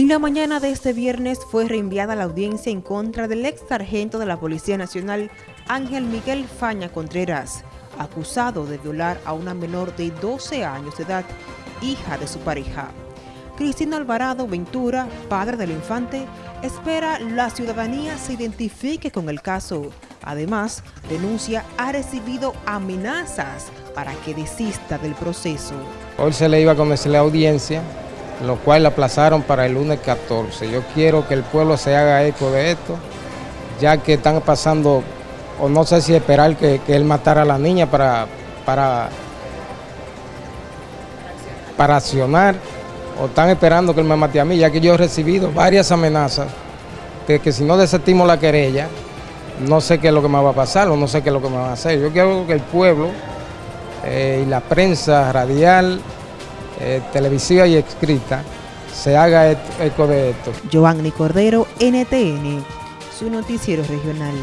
En la mañana de este viernes fue reenviada la audiencia en contra del ex sargento de la Policía Nacional, Ángel Miguel Faña Contreras, acusado de violar a una menor de 12 años de edad, hija de su pareja. Cristina Alvarado Ventura, padre del infante, espera la ciudadanía se identifique con el caso. Además, denuncia ha recibido amenazas para que desista del proceso. Hoy se le iba a conocer la audiencia, lo cual la aplazaron para el lunes 14. Yo quiero que el pueblo se haga eco de esto, ya que están pasando, o no sé si esperar que, él matara a la niña para, para, para accionar, o están esperando que él me mate a mí, ya que yo he recibido varias amenazas de que si no desestimo la querella, no sé qué es lo que me va a pasar o no sé qué es lo que me va a hacer. Yo quiero que el pueblo eh, y la prensa radial eh, televisiva y escrita, se haga eco de esto. Giovanni Cordero, NTN, su noticiero regional.